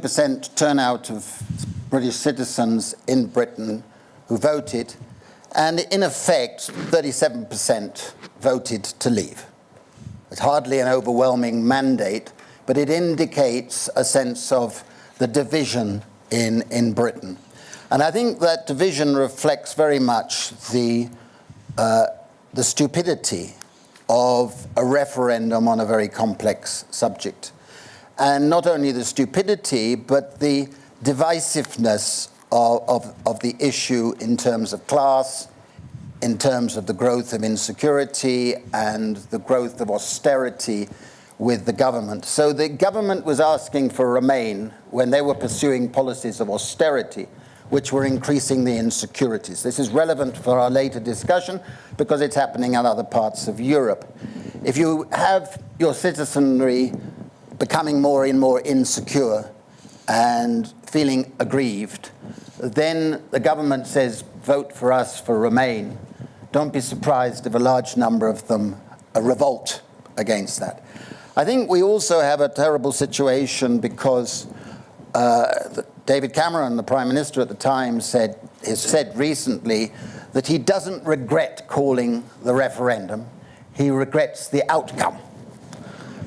percent turnout of British citizens in Britain who voted, and in effect, 37% voted to leave. It's hardly an overwhelming mandate, but it indicates a sense of the division in, in Britain. And I think that division reflects very much the, uh, the stupidity of a referendum on a very complex subject. And not only the stupidity, but the divisiveness of, of, of the issue in terms of class, in terms of the growth of insecurity and the growth of austerity with the government. So the government was asking for Remain when they were pursuing policies of austerity, which were increasing the insecurities. This is relevant for our later discussion because it's happening in other parts of Europe. If you have your citizenry becoming more and more insecure and feeling aggrieved, then the government says, vote for us for Remain. Don't be surprised if a large number of them revolt against that. I think we also have a terrible situation because uh, David Cameron, the Prime Minister at the time, said, has said recently that he doesn't regret calling the referendum, he regrets the outcome.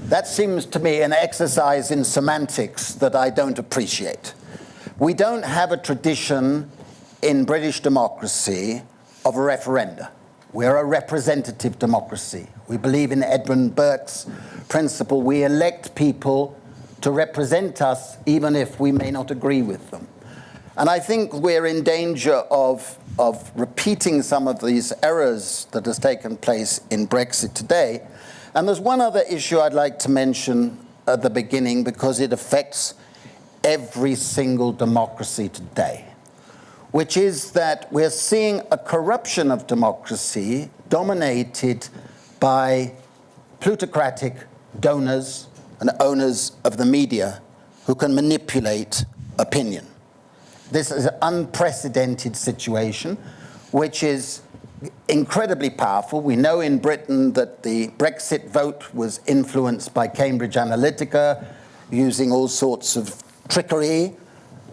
That seems to me an exercise in semantics that I don't appreciate. We don't have a tradition in British democracy of a referenda. We're a representative democracy. We believe in Edmund Burke's principle. We elect people to represent us even if we may not agree with them. And I think we're in danger of, of repeating some of these errors that has taken place in Brexit today. And there's one other issue I'd like to mention at the beginning because it affects every single democracy today which is that we're seeing a corruption of democracy dominated by plutocratic donors and owners of the media who can manipulate opinion. This is an unprecedented situation, which is incredibly powerful. We know in Britain that the Brexit vote was influenced by Cambridge Analytica using all sorts of trickery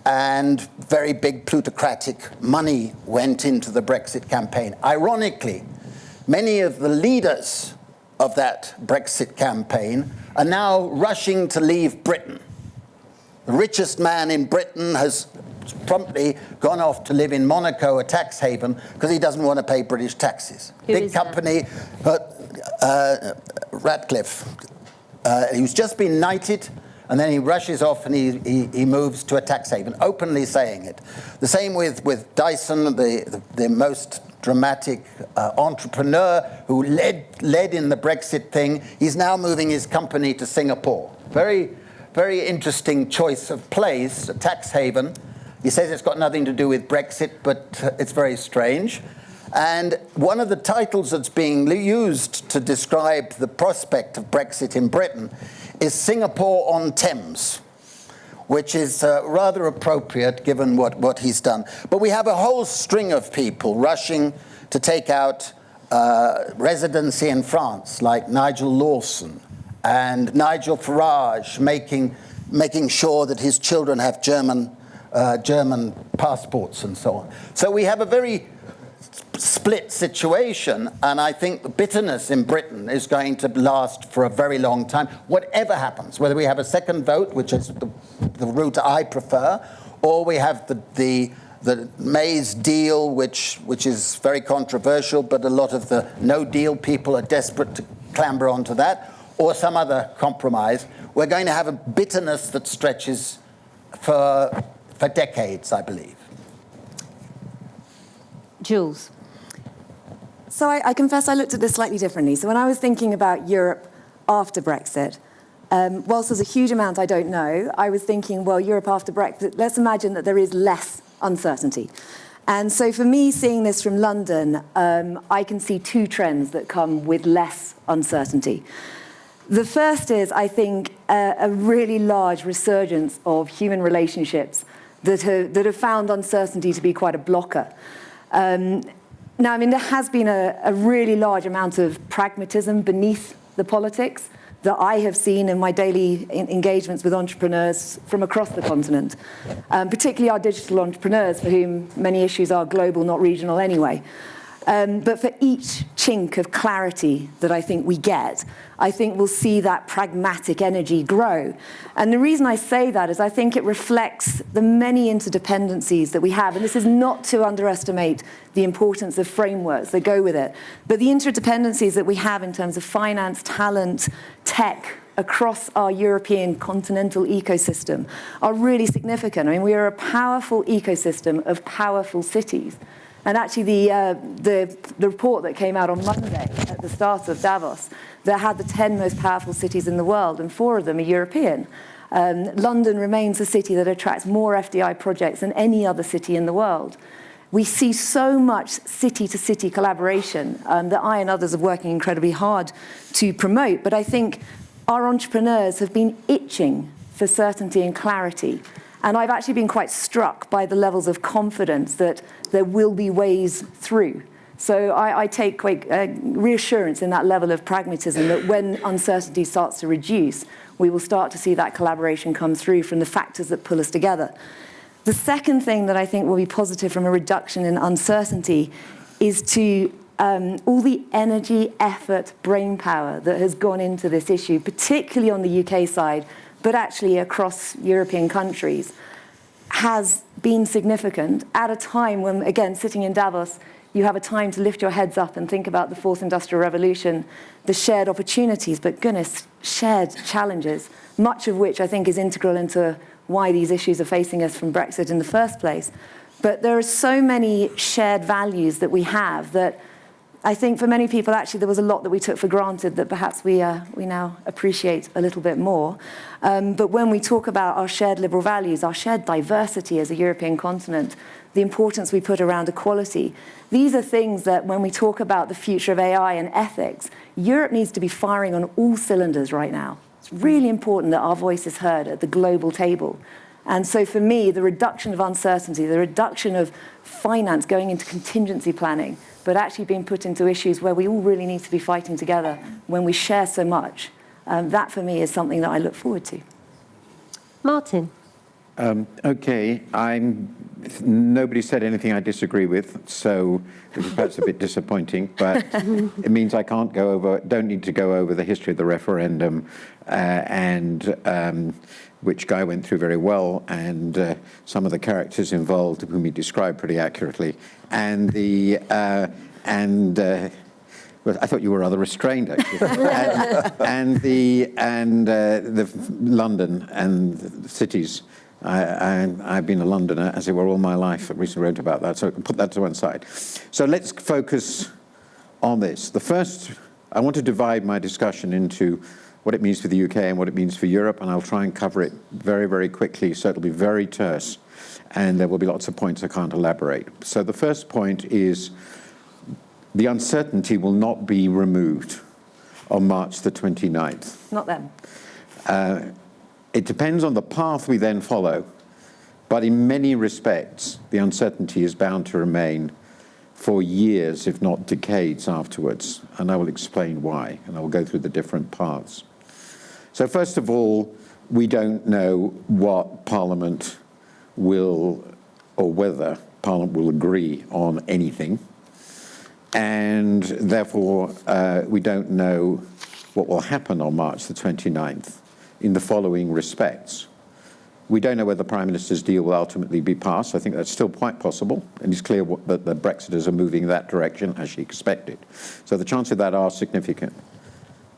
and very big plutocratic money went into the Brexit campaign. Ironically, many of the leaders of that Brexit campaign are now rushing to leave Britain. The richest man in Britain has promptly gone off to live in Monaco, a tax haven, because he doesn't want to pay British taxes. Who Big company, uh, uh, Ratcliffe. Uh, he's just been knighted and then he rushes off and he, he, he, moves to a tax haven, openly saying it. The same with, with Dyson, the, the, the most dramatic uh, entrepreneur who led, led in the Brexit thing. He's now moving his company to Singapore. Very, very interesting choice of place, a tax haven. He says it's got nothing to do with Brexit, but uh, it's very strange. And one of the titles that's being used to describe the prospect of Brexit in Britain is Singapore on Thames, which is uh, rather appropriate given what, what he's done. But we have a whole string of people rushing to take out uh, residency in France, like Nigel Lawson and Nigel Farage, making, making sure that his children have German, uh, German passports and so on. So we have a very split situation, and I think the bitterness in Britain is going to last for a very long time, whatever happens, whether we have a second vote, which is the, the route I prefer, or we have the, the, the May's deal, which, which is very controversial, but a lot of the no deal people are desperate to clamber onto that, or some other compromise. We're going to have a bitterness that stretches for, for decades, I believe. Jules. So I, I, confess I looked at this slightly differently. So when I was thinking about Europe after Brexit, um, whilst there's a huge amount I don't know, I was thinking, well, Europe after Brexit, let's imagine that there is less uncertainty. And so for me, seeing this from London, um, I can see two trends that come with less uncertainty. The first is, I think, a, a really large resurgence of human relationships that have, that have found uncertainty to be quite a blocker. Um, now, I mean, there has been a, a really large amount of pragmatism beneath the politics. that I have seen in my daily engagements with entrepreneurs from across the continent, um, particularly our digital entrepreneurs for whom many issues are global, not regional anyway. Um, but for each chink of clarity that I think we get, I think we'll see that pragmatic energy grow. And the reason I say that is I think it reflects the many interdependencies that we have. And this is not to underestimate the importance of frameworks that go with it, but the interdependencies that we have in terms of finance, talent, tech, across our European continental ecosystem are really significant. I mean, we are a powerful ecosystem of powerful cities. And actually, the, uh, the, the report that came out on Monday at the start of Davos that had the 10 most powerful cities in the world, and four of them are European. Um, London remains a city that attracts more FDI projects than any other city in the world. We see so much city-to-city -city collaboration um, that I and others are working incredibly hard to promote. But I think our entrepreneurs have been itching for certainty and clarity. And I've actually been quite struck by the levels of confidence that there will be ways through. So I, I take quite uh, reassurance in that level of pragmatism that when uncertainty starts to reduce, we will start to see that collaboration come through from the factors that pull us together. The second thing that I think will be positive from a reduction in uncertainty is to um, all the energy, effort, brain power that has gone into this issue, particularly on the UK side, but actually across European countries, has been significant at a time when, again, sitting in Davos, you have a time to lift your heads up and think about the fourth industrial revolution, the shared opportunities, but goodness, shared challenges, much of which I think is integral into why these issues are facing us from Brexit in the first place. But there are so many shared values that we have that I think for many people, actually, there was a lot that we took for granted that perhaps we, uh, we now appreciate a little bit more. Um, but when we talk about our shared liberal values, our shared diversity as a European continent, the importance we put around equality, these are things that when we talk about the future of AI and ethics, Europe needs to be firing on all cylinders right now. It's really important that our voice is heard at the global table. And so for me, the reduction of uncertainty, the reduction of finance going into contingency planning, but actually being put into issues where we all really need to be fighting together when we share so much. Um, that for me is something that I look forward to. Martin. Um, okay, I'm. Nobody said anything I disagree with, so which is perhaps a bit disappointing. But it means I can't go over. Don't need to go over the history of the referendum, uh, and um, which Guy went through very well, and uh, some of the characters involved, whom he described pretty accurately, and the uh, and. Uh, I thought you were rather restrained, actually. and, and, the and uh, the London and the cities. I, I, have been a Londoner, as it were, all my life. I recently wrote about that, so I can put that to one side. So let's focus on this. The first, I want to divide my discussion into what it means for the UK and what it means for Europe, and I'll try and cover it very, very quickly, so it'll be very terse and there will be lots of points I can't elaborate. So the first point is the uncertainty will not be removed on March the 29th. Not then. Uh, it depends on the path we then follow, but in many respects, the uncertainty is bound to remain for years, if not decades afterwards, and I will explain why, and I will go through the different parts. So first of all, we don't know what Parliament will, or whether Parliament will agree on anything. And therefore, uh, we don't know what will happen on March the 29th in the following respects. We don't know whether the Prime Minister's deal will ultimately be passed. I think that's still quite possible, and it's clear that the Brexiters are moving in that direction as she expected. So the chances of that are significant.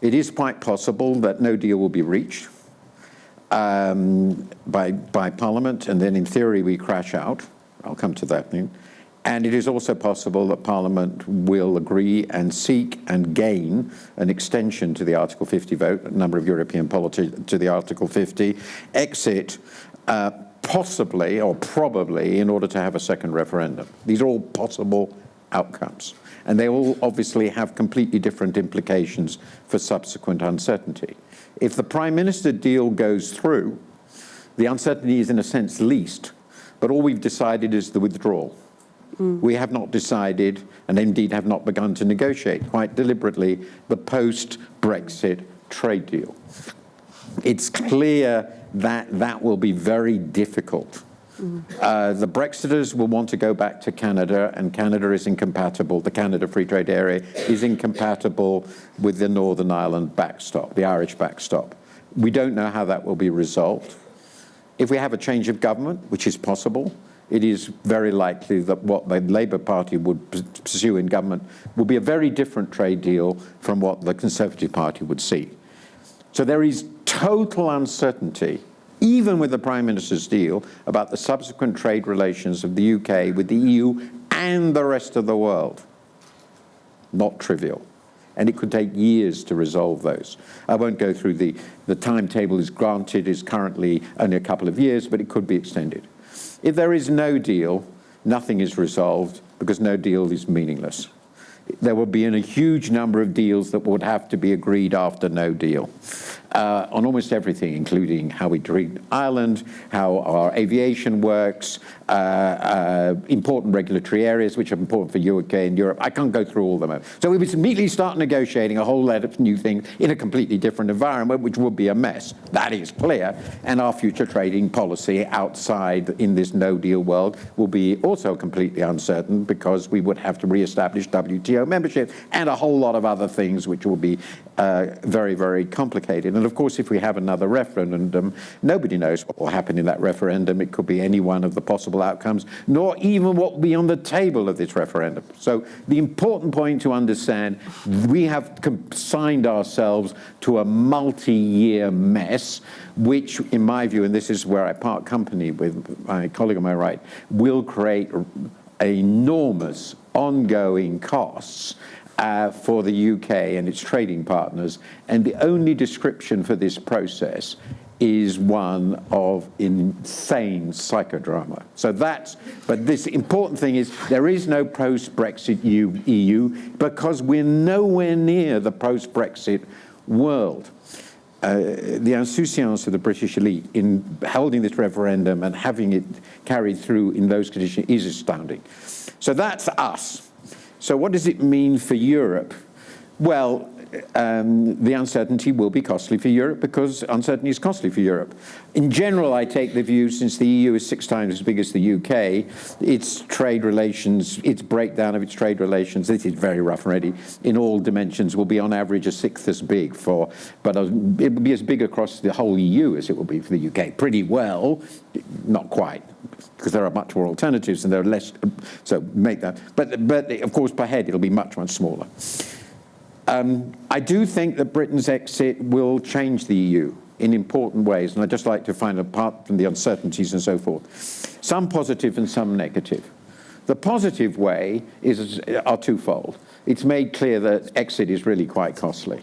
It is quite possible that no deal will be reached um, by, by Parliament, and then in theory we crash out. I'll come to that. And it is also possible that Parliament will agree and seek and gain an extension to the Article 50 vote, a number of European politicians to the Article 50, exit uh, possibly or probably in order to have a second referendum. These are all possible outcomes. And they all obviously have completely different implications for subsequent uncertainty. If the Prime Minister deal goes through, the uncertainty is in a sense least, but all we've decided is the withdrawal. Mm. We have not decided, and indeed have not begun to negotiate quite deliberately, the post-Brexit trade deal. It's clear that that will be very difficult. Uh, the Brexiters will want to go back to Canada, and Canada is incompatible. The Canada Free Trade Area is incompatible with the Northern Ireland backstop, the Irish backstop. We don't know how that will be resolved. If we have a change of government, which is possible, it is very likely that what the Labour Party would pursue in government will be a very different trade deal from what the Conservative Party would see. So there is total uncertainty, even with the Prime Minister's deal, about the subsequent trade relations of the UK with the EU and the rest of the world. Not trivial. And it could take years to resolve those. I won't go through the, the timetable is granted, is currently only a couple of years, but it could be extended. If there is no deal, nothing is resolved because no deal is meaningless. There will be a huge number of deals that would have to be agreed after no deal uh, on almost everything, including how we treat Ireland, how our aviation works, uh, uh, important regulatory areas which are important for UK and Europe. I can't go through all of them. So we would immediately start negotiating a whole lot of new things in a completely different environment, which would be a mess. That is clear. And our future trading policy outside in this no-deal world will be also completely uncertain because we would have to re-establish WTO membership and a whole lot of other things which will be uh, very, very complicated. And of course, if we have another referendum, nobody knows what will happen in that referendum. It could be any one of the possible outcomes, nor even what will be on the table of this referendum. So the important point to understand, we have consigned ourselves to a multi-year mess, which, in my view, and this is where I part company with my colleague on my right, will create enormous ongoing costs uh, for the UK and its trading partners. And the only description for this process is one of insane psychodrama. So that's, but this important thing is there is no post-Brexit EU because we're nowhere near the post-Brexit world. Uh, the insouciance of the British elite in holding this referendum and having it carried through in those conditions is astounding. So that's us. So what does it mean for Europe? Well, um, the uncertainty will be costly for Europe because uncertainty is costly for Europe. In general, I take the view, since the EU is six times as big as the UK, its trade relations, its breakdown of its trade relations, this is very rough already, in all dimensions will be on average a sixth as big for, but it will be as big across the whole EU as it will be for the UK. Pretty well, not quite, because there are much more alternatives and there are less, so make that. But, but of course, per head, it'll be much, much smaller. Um, I do think that Britain's exit will change the EU in important ways, and I'd just like to find, apart from the uncertainties and so forth, some positive and some negative. The positive way is, are twofold. It's made clear that exit is really quite costly.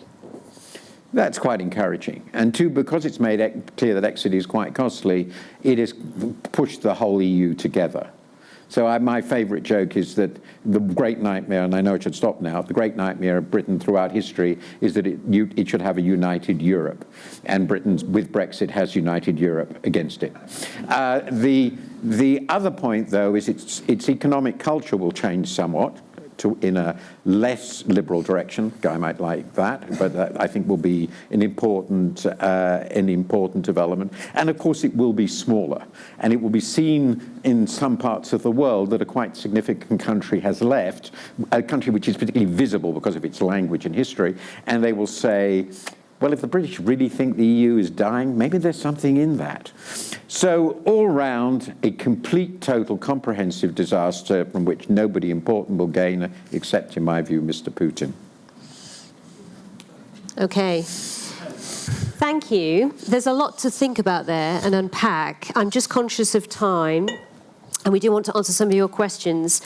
That's quite encouraging. And two, because it's made clear that exit is quite costly, it has pushed the whole EU together. So I, my favourite joke is that the great nightmare, and I know it should stop now, the great nightmare of Britain throughout history is that it, you, it should have a united Europe. And Britain, with Brexit, has united Europe against it. Uh, the, the other point, though, is its, its economic culture will change somewhat to, in a less liberal direction. Guy might like that, but that I think will be an important, uh, an important development. And of course, it will be smaller, and it will be seen in some parts of the world that a quite significant country has left, a country which is particularly visible because of its language and history, and they will say, well, if the British really think the EU is dying, maybe there's something in that. So all round, a complete, total, comprehensive disaster from which nobody important will gain, except, in my view, Mr. Putin. Okay. Thank you. There's a lot to think about there and unpack. I'm just conscious of time, and we do want to answer some of your questions.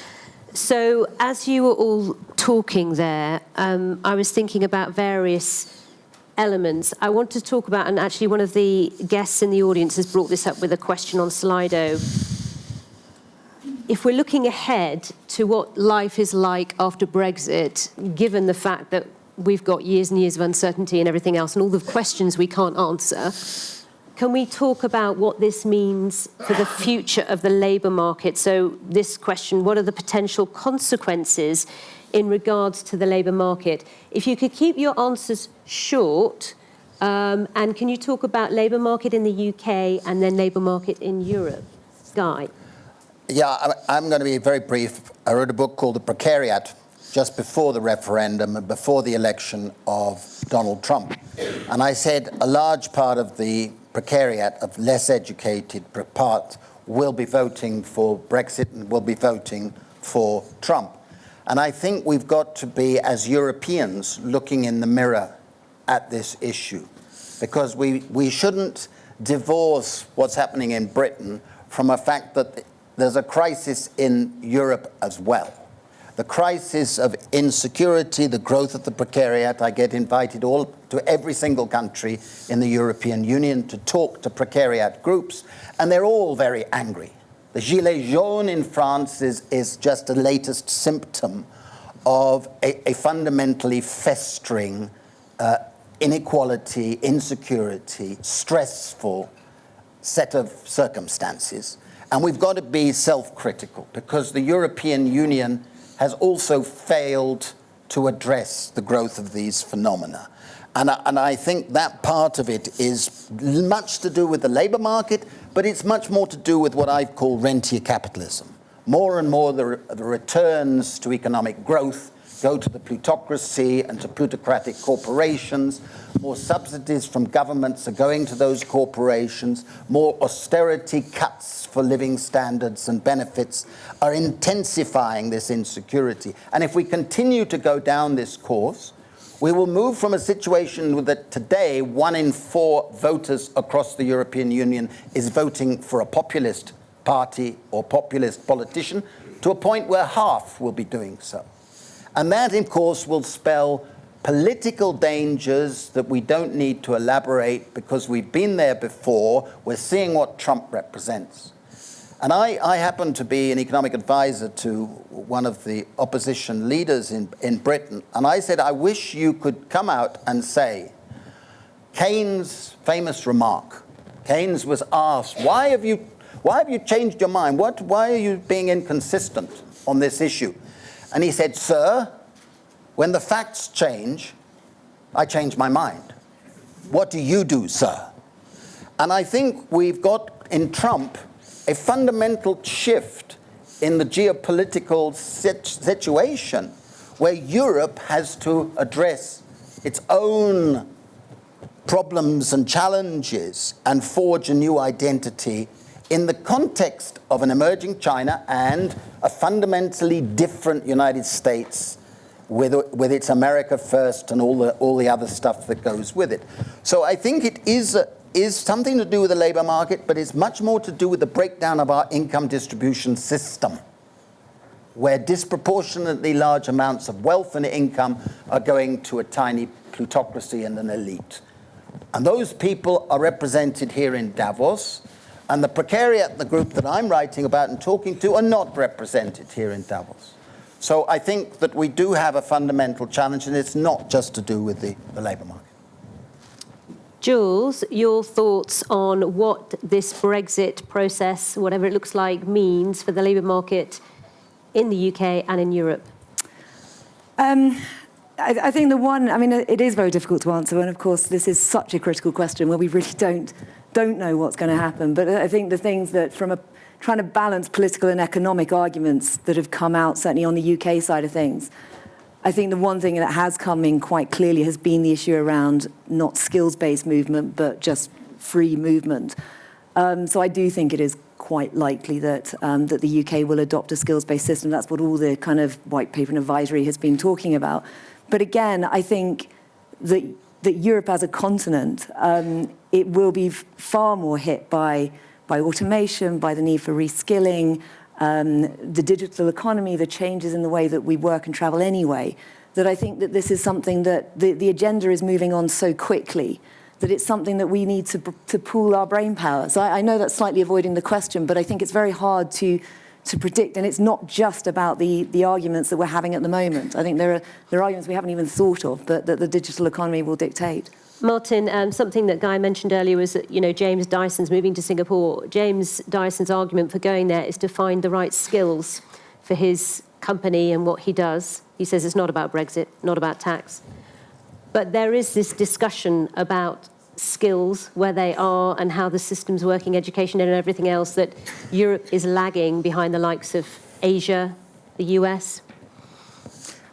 So as you were all talking there, um, I was thinking about various elements. I want to talk about, and actually one of the guests in the audience has brought this up with a question on Slido. If we're looking ahead to what life is like after Brexit, given the fact that we've got years and years of uncertainty and everything else and all the questions we can't answer, can we talk about what this means for the future of the labour market? So this question, what are the potential consequences in regards to the labour market. If you could keep your answers short, Um, and can you talk about labour market in the UK and then labour market in Europe? Guy. Yeah, I'm going to be very brief. I wrote a book called The Precariat just before the referendum and before the election of Donald Trump. And I said a large part of the precariat of less educated part will be voting for Brexit and will be voting for Trump. And I think we've got to be, as Europeans, looking in the mirror at this issue because we, we shouldn't divorce what's happening in Britain from a fact that there's a crisis in Europe as well. The crisis of insecurity, the growth of the precariat. I get invited all to every single country in the European Union to talk to precariat groups, and they're all very angry. The Gilets jaunes in France is, is just a latest symptom of a, a fundamentally festering uh, inequality, insecurity, stressful set of circumstances. And we've got to be self critical because the European Union has also failed to address the growth of these phenomena. And I, and I think that part of it is much to do with the labour market, but it's much more to do with what I call rentier capitalism. More and more, the, the returns to economic growth go to the plutocracy and to plutocratic corporations. More subsidies from governments are going to those corporations. More austerity cuts for living standards and benefits are intensifying this insecurity. And if we continue to go down this course, we will move from a situation that today one in four voters across the European Union is voting for a populist party or populist politician to a point where half will be doing so. And that, of course, will spell political dangers that we don't need to elaborate because we've been there before. We're seeing what Trump represents. And I, I happen to be an economic advisor to one of the opposition leaders in, in Britain. And I said, I wish you could come out and say, Keynes' famous remark. Keynes was asked, why have you, why have you changed your mind? What, why are you being inconsistent on this issue? And he said, Sir, when the facts change, I change my mind. What do you do, sir? And I think we've got in Trump a fundamental shift in the geopolitical situation where Europe has to address its own problems and challenges and forge a new identity in the context of an emerging China and a fundamentally different United States with, with its America first and all the, all the other stuff that goes with it. So I think it is, a, is something to do with the labor market, but it's much more to do with the breakdown of our income distribution system, where disproportionately large amounts of wealth and income are going to a tiny plutocracy and an elite. And those people are represented here in Davos. And the precariat, the group that I'm writing about and talking to, are not represented here in Davos. So I think that we do have a fundamental challenge, and it's not just to do with the, the labour market. Jules, your thoughts on what this Brexit process, whatever it looks like, means for the labour market in the UK and in Europe? Um, I, I, think the one, I mean, it is very difficult to answer, and of course, this is such a critical question where we really don't don't know what's going to happen. But I think the things that, from a trying to balance political and economic arguments that have come out, certainly on the UK side of things, I think the one thing that has come in quite clearly has been the issue around not skills-based movement, but just free movement. Um, so I do think it is quite likely that um, that the UK will adopt a skills-based system. That's what all the kind of white paper and advisory has been talking about. But again, I think that that Europe as a continent, um, it will be far more hit by, by automation, by the need for reskilling, um, the digital economy, the changes in the way that we work and travel anyway, that I think that this is something that the, the agenda is moving on so quickly that it's something that we need to, to pool our brain power. So I, I know that's slightly avoiding the question, but I think it's very hard to to predict, and it's not just about the, the arguments that we're having at the moment. I think there are, there are arguments we haven't even thought of, but that the digital economy will dictate. Martin, um, something that Guy mentioned earlier was that, you know, James Dyson's moving to Singapore. James Dyson's argument for going there is to find the right skills for his company and what he does. He says it's not about Brexit, not about tax. But there is this discussion about skills, where they are, and how the system's working, education and everything else, that Europe is lagging behind the likes of Asia, the US?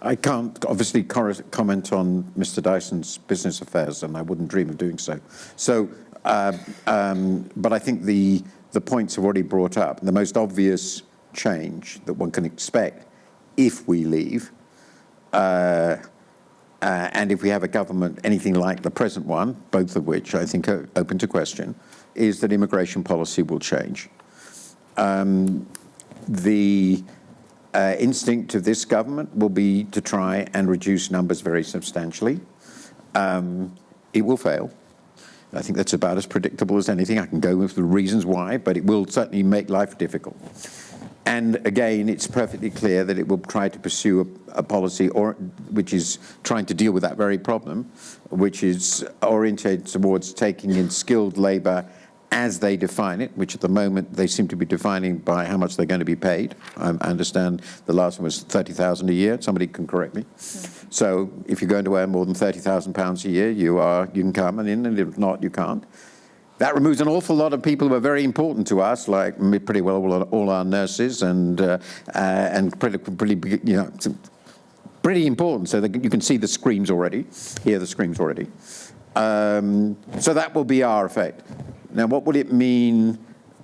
I can't obviously comment on Mr. Dyson's business affairs, and I wouldn't dream of doing so. So, uh, um, but I think the the points have already brought up. The most obvious change that one can expect if we leave, uh, uh, and if we have a government anything like the present one, both of which I think are open to question, is that immigration policy will change. Um, the uh, instinct of this government will be to try and reduce numbers very substantially. Um, it will fail. I think that's about as predictable as anything. I can go with the reasons why, but it will certainly make life difficult. And again, it's perfectly clear that it will try to pursue a, a policy or, which is trying to deal with that very problem, which is orientated towards taking in skilled labour as they define it, which at the moment they seem to be defining by how much they're going to be paid. I understand the last one was 30,000 a year. Somebody can correct me. So if you're going to earn more than 30,000 pounds a year, you are you can come and in, and if not, you can't. That removes an awful lot of people who are very important to us, like pretty well all, our nurses and uh, uh, and pretty, pretty you know pretty important. So that you can see the screams already, hear the screams already. Um, so that will be our effect. Now, what will it mean?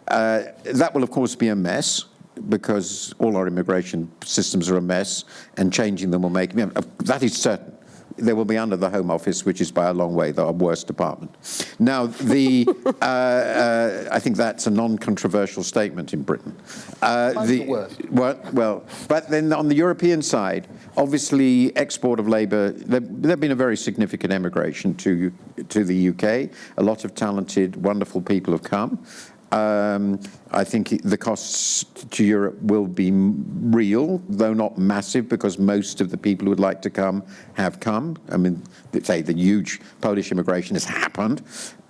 Uh, that will, of course, be a mess because all our immigration systems are a mess, and changing them will make that is certain. They will be under the Home Office, which is by a long way the worst department. Now, the uh, uh, I think that's a non-controversial statement in Britain. Uh, the, worst. Well, well, but then on the European side, obviously export of labour. There, there's been a very significant emigration to to the UK. A lot of talented, wonderful people have come. Um, I think the costs to Europe will be real, though not massive, because most of the people who would like to come have come. I mean, say the huge Polish immigration has happened,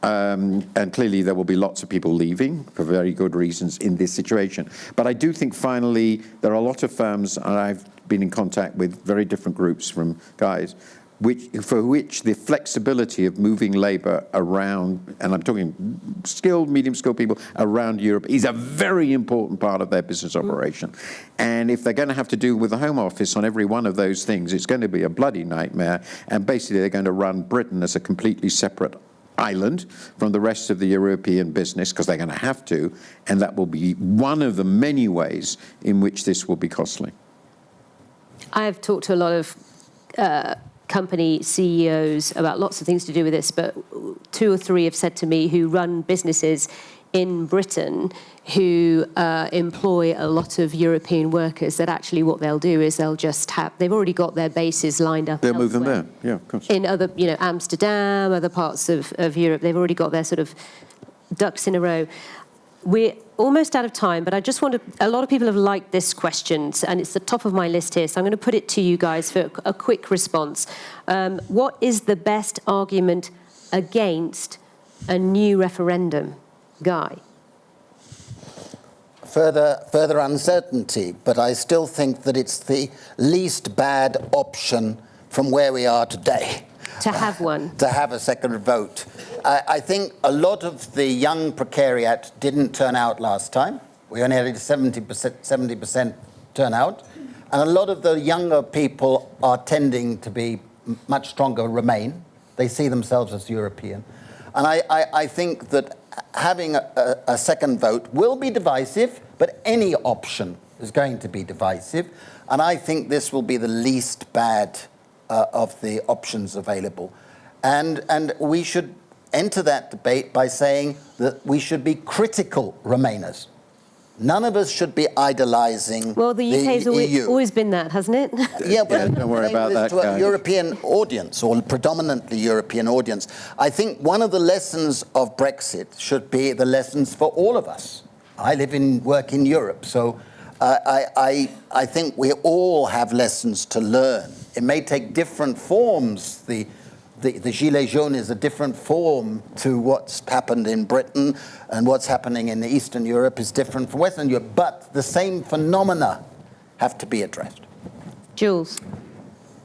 um, and clearly there will be lots of people leaving for very good reasons in this situation. But I do think finally there are a lot of firms, and I've been in contact with very different groups from guys which, for which the flexibility of moving labour around, and I'm talking skilled, medium skilled people around Europe, is a very important part of their business operation. And if they're going to have to do with the Home Office on every one of those things, it's going to be a bloody nightmare. And basically, they're going to run Britain as a completely separate island from the rest of the European business because they're going to have to, and that will be one of the many ways in which this will be costly. I've talked to a lot of uh, company CEOs about lots of things to do with this, but two or three have said to me who run businesses in Britain who uh, employ a lot of European workers that actually what they'll do is they'll just have, they've already got their bases lined up. They'll elsewhere. move them there, yeah, of course. In other, you know, Amsterdam, other parts of, of Europe, they've already got their sort of ducks in a row. We're almost out of time, but I just want to. A lot of people have liked this question, and it's the top of my list here. So I'm going to put it to you guys for a quick response. Um, what is the best argument against a new referendum, Guy? Further, further uncertainty, but I still think that it's the least bad option from where we are today. To have one. to have a second vote. I, I think a lot of the young precariat didn't turn out last time. We only had a 70%, 70% turnout. And a lot of the younger people are tending to be much stronger Remain. They see themselves as European. And I, I, I think that having a, a, second vote will be divisive, but any option is going to be divisive. And I think this will be the least bad uh, of the options available. And, and we should enter that debate by saying that we should be critical Remainers. None of us should be idolizing Well, the UK has always, always, been that, hasn't it? yeah, but yeah, don't worry about that. To a European audience, or predominantly European audience. I think one of the lessons of Brexit should be the lessons for all of us. I live and work in Europe, so I, I, I think we all have lessons to learn. It may take different forms. The the, the Gilets jaunes is a different form to what's happened in Britain, and what's happening in Eastern Europe is different from Western Europe, but the same phenomena have to be addressed. Jules.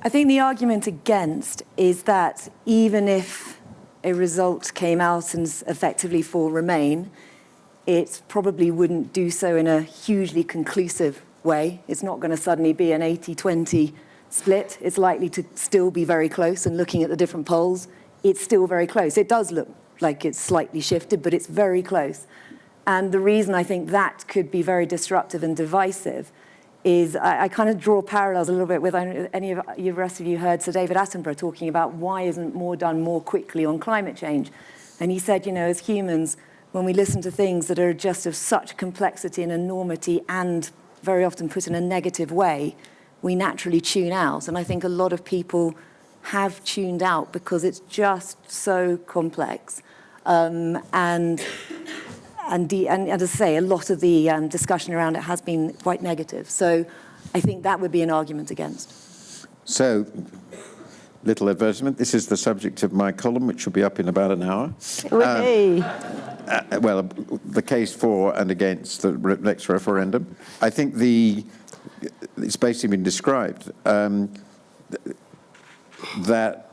I think the argument against is that even if a result came out and effectively for Remain, it probably wouldn't do so in a hugely conclusive way. It's not going to suddenly be an 80-20 split. It's likely to still be very close, and looking at the different polls, it's still very close. It does look like it's slightly shifted, but it's very close. And the reason I think that could be very disruptive and divisive is I, I kind of draw parallels a little bit with any of you, the rest of you heard Sir David Attenborough talking about why isn't more done more quickly on climate change. And he said, you know, as humans, when we listen to things that are just of such complexity and enormity and very often put in a negative way, we naturally tune out. And I think a lot of people have tuned out because it's just so complex. Um, and and, the, and as I say, a lot of the um, discussion around it has been quite negative. So I think that would be an argument against. So, little advertisement. This is the subject of my column, which will be up in about an hour. Hey. Uh, well, the case for and against the next referendum. I think the it's basically been described um, th- that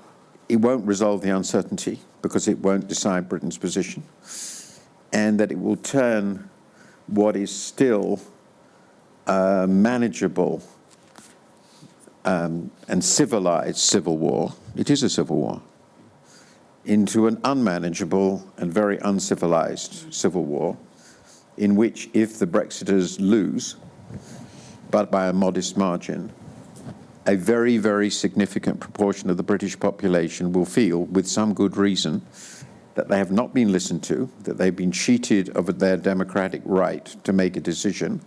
it won't resolve the uncertainty because it won't decide Britain's position, and that it will turn what is still a manageable um, and civilized civil war. It is a civil war into an unmanageable and very uncivilized civil war, in which, if the Brexiters lose, but by a modest margin, a very, very significant proportion of the British population will feel, with some good reason, that they have not been listened to, that they've been cheated of their democratic right to make a decision,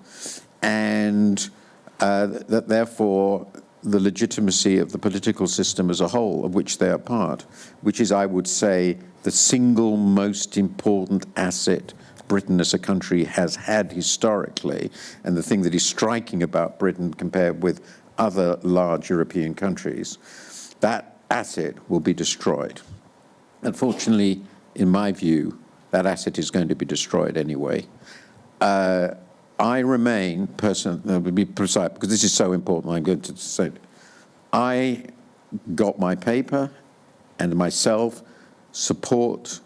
and uh, that therefore the legitimacy of the political system as a whole, of which they are part, which is, I would say, the single most important asset Britain as a country has had historically, and the thing that is striking about Britain compared with other large European countries, that asset will be destroyed. Unfortunately, in my view, that asset is going to be destroyed anyway. Uh, I remain, person, uh, to be precise, because this is so important, I'm going to say. I got my paper and myself support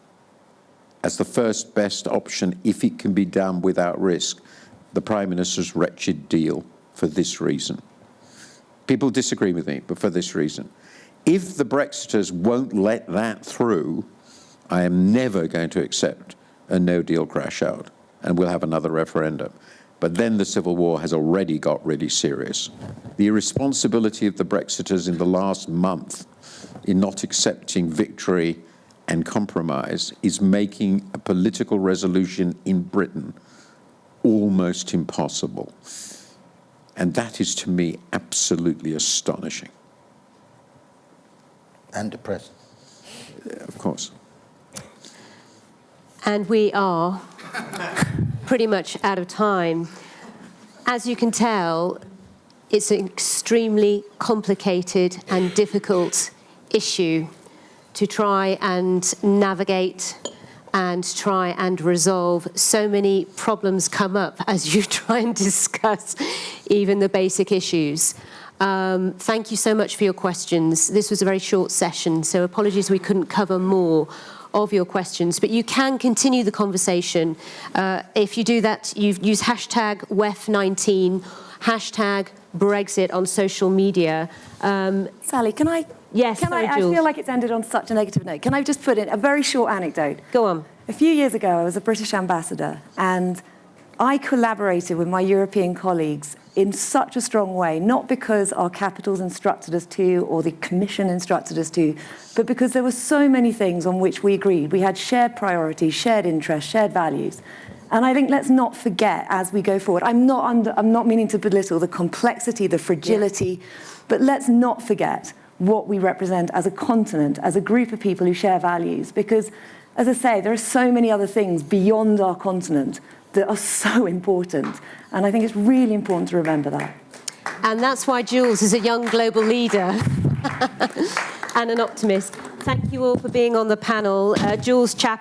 as the first best option, if it can be done without risk, the Prime Minister's wretched deal for this reason. People disagree with me, but for this reason. If the Brexiters won't let that through, I am never going to accept a no deal crash out, and we'll have another referendum. But then the civil war has already got really serious. The irresponsibility of the Brexiters in the last month in not accepting victory and compromise is making a political resolution in Britain almost impossible. And that is to me absolutely astonishing, And depressing. of course. And we are pretty much out of time. As you can tell, it's an extremely complicated and difficult issue to try and navigate and try and resolve. So many problems come up as you try and discuss even the basic issues. Um, thank you so much for your questions. This was a very short session, so apologies we couldn't cover more of your questions, but you can continue the conversation. Uh, if you do that, you use hashtag WEF19, hashtag Brexit on social media. Um, Sally, can I? Yes, Can I? sorry, I Jules. feel like it's ended on such a negative note. Can I just put in a very short anecdote? go on. A few years ago, I was a British ambassador, and I collaborated with my European colleagues in such a strong way, not because our capitals instructed us to or the Commission instructed us to, but because there were so many things on which we agreed. We had shared priorities, shared interests, shared values. And I think let's not forget as we go forward. I'm not, under, I'm not meaning to belittle the complexity, the fragility, but let's not forget what we represent as a continent, as a group of people who share values. Because, as I say, there are so many other things beyond our continent that are so important. And I think it's really important to remember that. And that's why Jules is a young global leader and an optimist. Thank you all for being on the panel. Uh, Jules Chap.